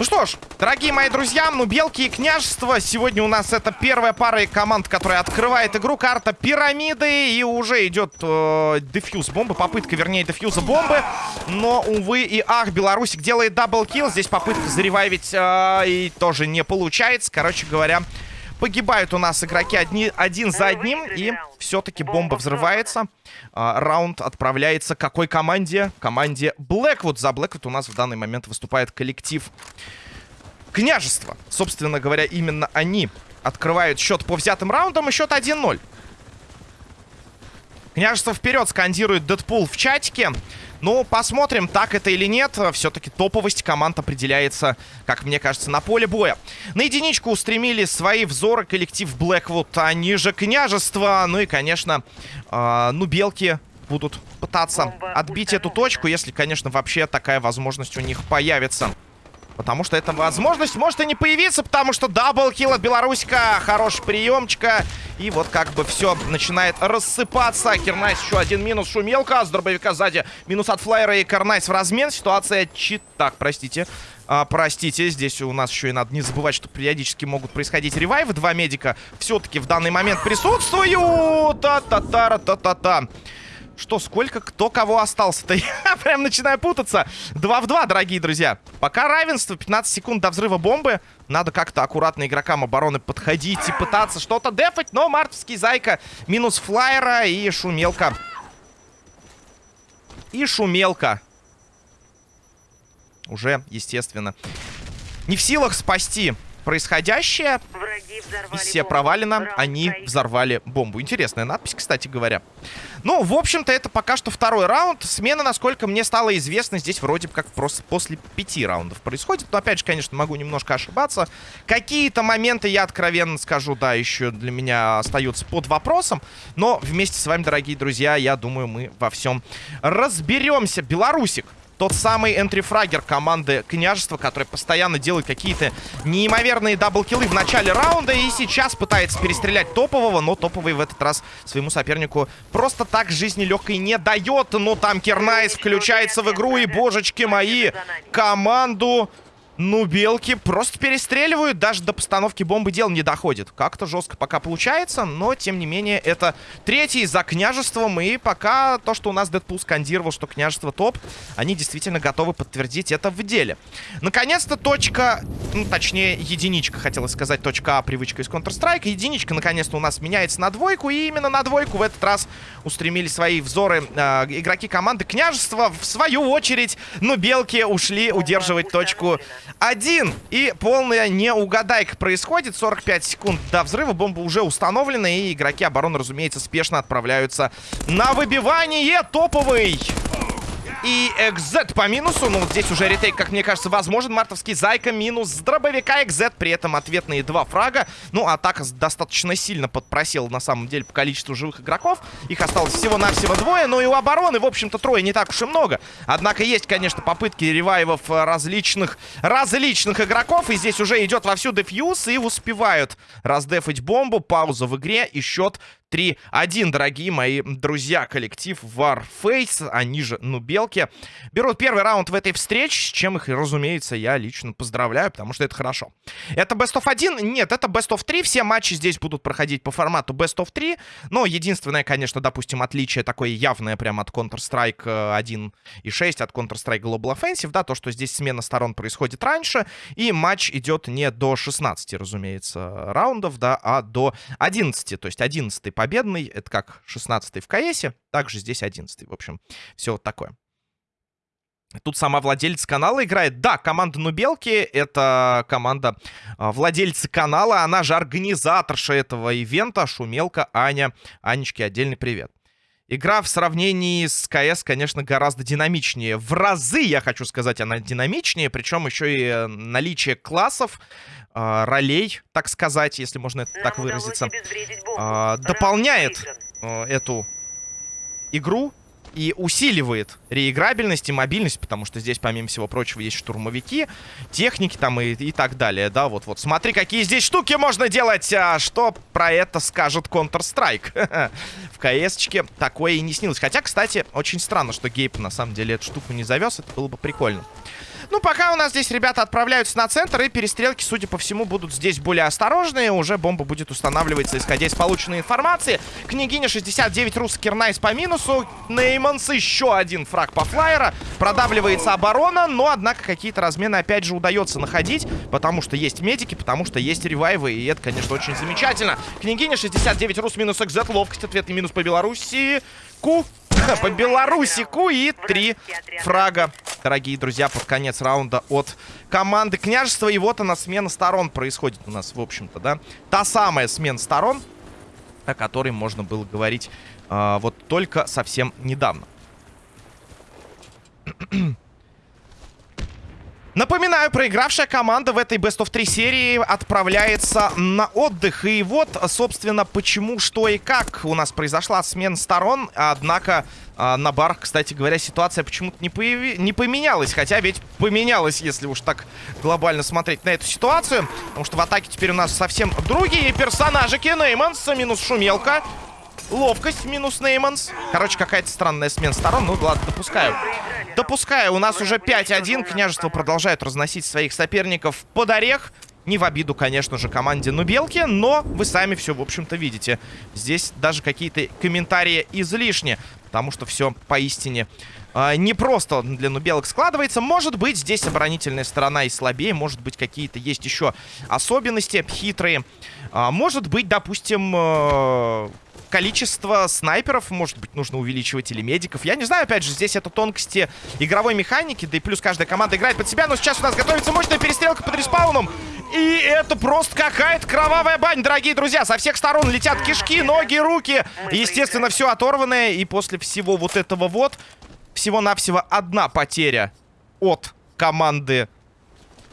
Ну что ж, дорогие мои друзья, ну Белки и Княжество. Сегодня у нас это первая пара команд, которая открывает игру. Карта Пирамиды. И уже идет э, defuse бомбы. Попытка, вернее, defuse а бомбы. Но, увы и ах, Белорусик делает double kill. Здесь попытка заревайвить э, и тоже не получается. Короче говоря, Погибают у нас игроки одни, один за одним. И все-таки бомба взрывается. А, раунд отправляется какой команде? Команде Blackwood. За Blackwood у нас в данный момент выступает коллектив Княжество. Собственно говоря, именно они открывают счет по взятым раундам. И счет 1-0. Княжество вперед скандирует Дэдпул в чатике. Ну, посмотрим, так это или нет. Все-таки топовость команд определяется, как мне кажется, на поле боя. На единичку устремили свои взоры коллектив Блэквуд, они же княжество. Ну и, конечно, э, ну, белки будут пытаться отбить эту точку, если, конечно, вообще такая возможность у них появится. Потому что эта возможность может и не появиться, потому что double kill от Белорусика. Хороший приемчика. И вот как бы все начинает рассыпаться. Кернайс еще один минус. Шумелка с дробовика сзади. Минус от флайера и Кернайс в размен. Ситуация чит... Так, простите. А, простите, здесь у нас еще и надо не забывать, что периодически могут происходить revive ы. Два медика все-таки в данный момент присутствуют. Та-та-та-та-та-та. Что, сколько, кто кого остался-то? Я прям начинаю путаться. 2 в 2, дорогие друзья. Пока равенство, 15 секунд до взрыва бомбы. Надо как-то аккуратно игрокам обороны подходить и пытаться что-то дефать. Но мартовский зайка минус флайера и шумелка. И шумелка. Уже, естественно, не в силах спасти происходящее. Миссия провалена, они взорвали бомбу. Интересная надпись, кстати говоря. Ну, в общем-то, это пока что второй раунд. Смена, насколько мне стало известно, здесь вроде как просто после пяти раундов происходит. Но, опять же, конечно, могу немножко ошибаться. Какие-то моменты, я откровенно скажу, да, еще для меня остаются под вопросом. Но вместе с вами, дорогие друзья, я думаю, мы во всем разберемся. Белорусик тот самый entry fragger команды Княжества, который постоянно делает какие-то неимоверные double kill ы в начале раунда. И сейчас пытается перестрелять топового, но топовый в этот раз своему сопернику просто так жизни легкой не дает. Но там Кернайс включается в игру, и, божечки мои, команду ну, белки просто перестреливают, даже до постановки бомбы дел не доходит. Как-то жестко пока получается, но, тем не менее, это третий за княжеством. И пока то, что у нас Дэдпул скандировал, что княжество топ, они действительно готовы подтвердить это в деле. Наконец-то точка, ну, точнее, единичка, хотелось сказать, точка А, привычка из Counter-Strike. Единичка, наконец-то, у нас меняется на двойку, и именно на двойку в этот раз устремили свои взоры э, игроки команды княжества. В свою очередь, ну, белки ушли удерживать точку один. И полная неугадайка происходит. 45 секунд до взрыва. Бомба уже установлена. И игроки обороны, разумеется, спешно отправляются на выбивание. Топовый и экзет по минусу. Ну, вот здесь уже ретейк, как мне кажется, возможен. Мартовский Зайка минус дробовика экзет. При этом ответные два фрага. Ну, атака достаточно сильно подпросила, на самом деле, по количеству живых игроков. Их осталось всего-навсего двое. Но и у обороны, в общем-то, трое не так уж и много. Однако есть, конечно, попытки ревайвов различных, различных игроков. И здесь уже идет вовсю дефьюз. И успевают раздефать бомбу. Пауза в игре. И счет 3-1, дорогие мои друзья. Коллектив Warface, они же Нубелки, берут первый раунд в этой встрече, с чем их, разумеется, я лично поздравляю, потому что это хорошо. Это Best of 1? Нет, это Best of 3. Все матчи здесь будут проходить по формату Best of 3. Но единственное, конечно, допустим, отличие такое явное прямо от Counter-Strike 1.6, э, от Counter-Strike Global Offensive, да, то, что здесь смена сторон происходит раньше, и матч идет не до 16, разумеется, раундов, да, а до 11, то есть 11 победный. Это как 16 в КСе. Также здесь 11 В общем, все вот такое. Тут сама владелец канала играет. Да, команда Нубелки — это команда а, владельца канала. Она же организаторша этого ивента. Шумелка, Аня. Анечке отдельный привет. Игра в сравнении с КС, конечно, гораздо динамичнее. В разы, я хочу сказать, она динамичнее. Причем еще и э, наличие классов, э, ролей, так сказать, если можно это так выразиться, э, дополняет э, эту игру и усиливает реиграбельность и мобильность, потому что здесь, помимо всего прочего, есть штурмовики, техники там и, и так далее, да, вот-вот. Смотри, какие здесь штуки можно делать, а что про это скажет Counter-Strike. В КС-чке такое и не снилось. Хотя, кстати, очень странно, что Гейб на самом деле эту штуку не завез, это было бы прикольно. Ну, пока у нас здесь ребята отправляются на центр, и перестрелки, судя по всему, будут здесь более осторожные. Уже бомба будет устанавливаться, исходя из полученной информации. Княгиня 69, русский Кернайс по минусу. Нейманс еще один frag по флайера. Продавливается оборона, но, однако, какие-то размены, опять же, удается находить, потому что есть медики, потому что есть ревайвы, и это, конечно, очень замечательно. Княгиня 69, рус минус экзет, ловкость, ответный минус по Беларуси. Ку по Беларусику и три фрага, дорогие друзья, под конец раунда от команды княжества. И вот она, смена сторон происходит у нас, в общем-то, да. Та самая смена сторон, о которой можно было говорить э, вот только совсем недавно. Напоминаю, проигравшая команда в этой Best of 3 серии отправляется на отдых. И вот, собственно, почему, что и как у нас произошла смена сторон. Однако а, на барах, кстати говоря, ситуация почему-то не, появи... не поменялась. Хотя ведь поменялась, если уж так глобально смотреть на эту ситуацию. Потому что в атаке теперь у нас совсем другие персонажи. Нейманс минус шумелка. Ловкость минус Нейманс. Короче, какая-то странная смена сторон. Ну, ладно, допускаю. Допускаю. У нас уже 5-1. Княжество продолжает разносить своих соперников под орех. Не в обиду, конечно же, команде Нубелки, но вы сами все, в общем-то, видите. Здесь даже какие-то комментарии излишни, потому что все поистине э, непросто для Нубелок складывается. Может быть, здесь оборонительная сторона и слабее, может быть, какие-то есть еще особенности хитрые. А, может быть, допустим... Э, количество снайперов, может быть, нужно увеличивать или медиков. Я не знаю, опять же, здесь это тонкости игровой механики, да и плюс каждая команда играет под себя, но сейчас у нас готовится мощная перестрелка под респауном. И это просто какая-то кровавая бань, дорогие друзья. Со всех сторон летят кишки, ноги, руки. Естественно, все оторванное. И после всего вот этого вот, всего-навсего одна потеря от команды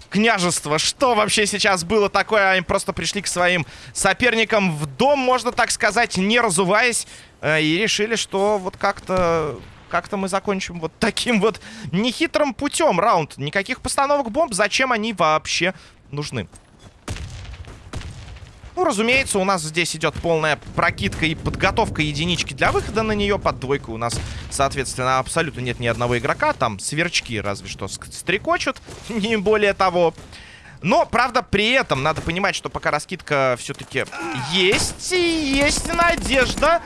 княжества. Что вообще сейчас было такое? Они просто пришли к своим соперникам в дом, можно так сказать, не разуваясь. Э, и решили, что вот как-то... Как-то мы закончим вот таким вот нехитрым путем раунд. Никаких постановок бомб. Зачем они вообще нужны? Ну, разумеется, у нас здесь идет полная прокидка и подготовка единички для выхода на нее. Под двойкой у нас, соответственно, абсолютно нет ни одного игрока. Там сверчки разве что стрекочут, не более того. Но, правда, при этом надо понимать, что пока раскидка все-таки есть, есть надежда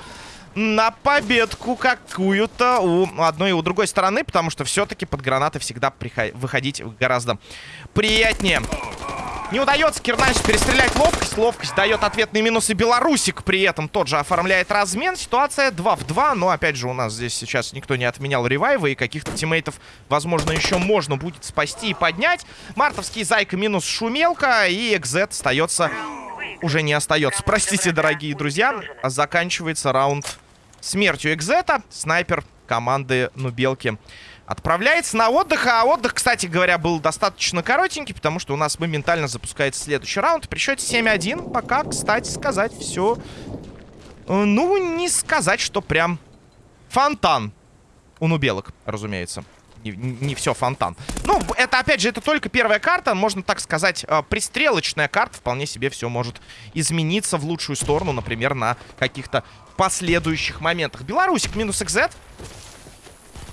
на победку какую-то у одной и у другой стороны, потому что все-таки под гранаты всегда выходить гораздо приятнее. Не удается Кирнайс перестрелять ловкость. Ловкость дает ответные минусы. Белорусик при этом тот же оформляет размен. Ситуация 2 в 2. Но, опять же, у нас здесь сейчас никто не отменял ревайвы. И каких-то тиммейтов, возможно, еще можно будет спасти и поднять. Мартовский Зайка минус Шумелка. И Экзет остается... Уже не остается. Простите, дорогие друзья. Заканчивается раунд смертью Экзета. Снайпер команды Нубелки отправляется на отдых. А отдых, кстати говоря, был достаточно коротенький, потому что у нас моментально запускается следующий раунд. При счете 7-1 пока, кстати сказать, все... Э, ну, не сказать, что прям фонтан у нубелок, разумеется. Не, не все фонтан. Ну, это, опять же, это только первая карта. Можно так сказать, э, пристрелочная карта. Вполне себе все может измениться в лучшую сторону, например, на каких-то последующих моментах. Белорусик минус XZ.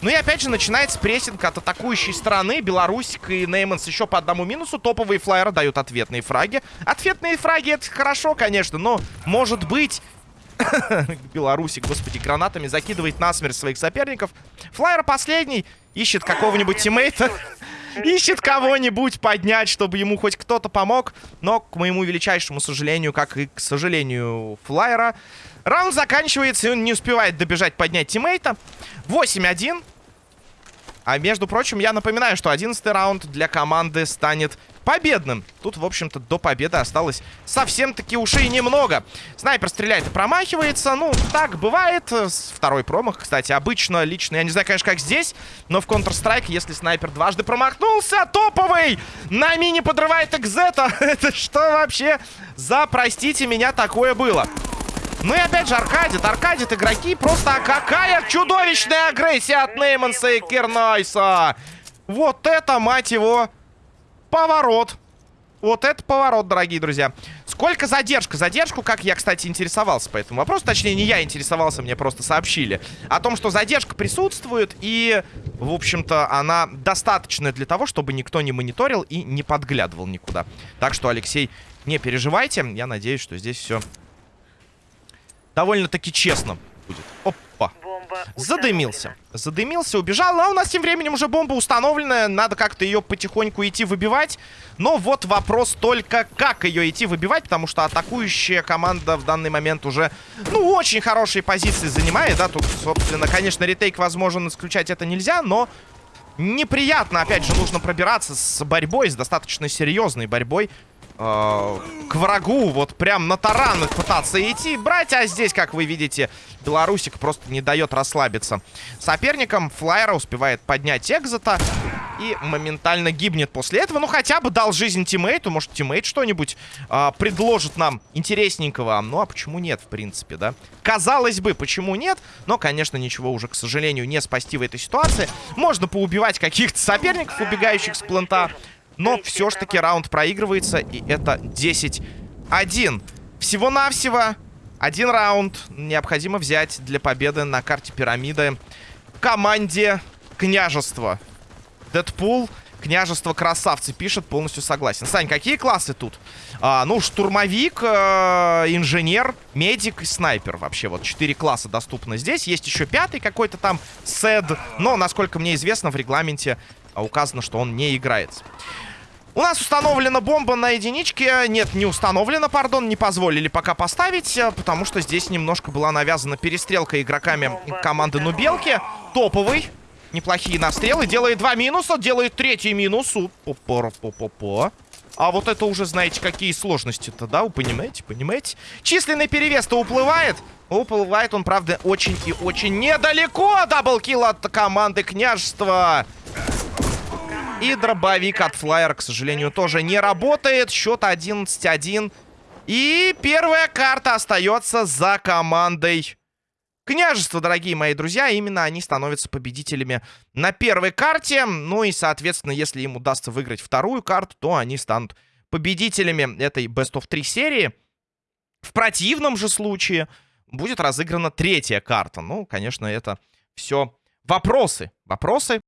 Ну и опять же начинается прессинг от атакующей стороны. Беларусик и Нейманс еще по одному минусу. Топовые флайеры дают ответные фраги. Ответные фраги это хорошо, конечно, но может быть... Беларусик, господи, гранатами закидывает насмерть своих соперников. Флайер последний. Ищет какого-нибудь тиммейта. Ищет кого-нибудь поднять, чтобы ему хоть кто-то помог. Но, к моему величайшему сожалению, как и к сожалению флайера, раунд заканчивается, и он не успевает добежать поднять тиммейта. 8-1. А между прочим, я напоминаю, что 11 раунд для команды станет победным. Тут, в общем-то, до победы осталось совсем-таки ушей немного. Снайпер стреляет и промахивается. Ну, так бывает. Второй промах, кстати, обычно, лично, я не знаю, конечно, как здесь, но в Counter-Strike, если снайпер дважды промахнулся, топовый! На мини подрывает экзета. Это что вообще за, простите меня, такое было? Ну и опять же, аркадит, аркадит игроки. Просто какая чудовищная агрессия от Нейманса и Кернайса. Вот это, мать его, поворот. Вот это поворот, дорогие друзья. Сколько задержка? Задержку, как я, кстати, интересовался по этому вопросу. Точнее, не я интересовался, мне просто сообщили. О том, что задержка присутствует. И, в общем-то, она достаточная для того, чтобы никто не мониторил и не подглядывал никуда. Так что, Алексей, не переживайте. Я надеюсь, что здесь все довольно-таки честно будет. Опа. Задымился. Задымился, убежал. А у нас тем временем уже бомба установленная. Надо как-то ее потихоньку идти выбивать. Но вот вопрос только, как ее идти выбивать. Потому что атакующая команда в данный момент уже, ну, очень хорошие позиции занимает. Да, тут, собственно, конечно, ретейк возможен исключать это нельзя, но... Неприятно, опять же, нужно пробираться с борьбой, с достаточно серьезной борьбой к врагу, вот прям на таран пытаться идти, брать, а здесь, как вы видите, Белорусик просто не дает расслабиться. Соперником Флайера успевает поднять Экзота и моментально гибнет после этого. Ну, хотя бы дал жизнь teammate у, может, teammate что-нибудь э, предложит нам интересненького. Ну, а почему нет, в принципе, да? Казалось бы, почему нет? Но, конечно, ничего уже, к сожалению, не спасти в этой ситуации. Можно поубивать каких-то соперников, убегающих с plant а. Но все ж таки раунд проигрывается, и это 10-1. Всего-навсего один раунд необходимо взять для победы на карте пирамиды команде княжества. Дэдпул, княжество красавцы пишет, полностью согласен. Сань, какие классы тут? А, ну, штурмовик, э, инженер, медик и снайпер. Вообще, вот четыре класса доступны здесь. Есть еще пятый какой-то там, сед. Но, насколько мне известно, в регламенте указано, что он не играется. У нас установлена бомба на единичке. Нет, не установлена, пардон, не позволили пока поставить, э, потому что здесь немножко была навязана перестрелка игроками команды Нубелки. Топовый. Неплохие настрелы. Делает два минуса, делает третий минус. По-по-по-по. А вот это уже, знаете, какие сложности-то, да? Вы понимаете, понимаете? Численный перевес-то уплывает. Уплывает он, правда, очень и очень недалеко. Даблкил от команды княжества. И дробовик от Флайера, к сожалению, тоже не работает. Счет 11-1. И первая карта остается за командой Княжество, дорогие мои друзья. Именно они становятся победителями на первой карте. Ну и, соответственно, если им удастся выиграть вторую карту, то они станут победителями этой Best of 3 серии. В противном же случае будет разыграна третья карта. Ну, конечно, это все вопросы. Вопросы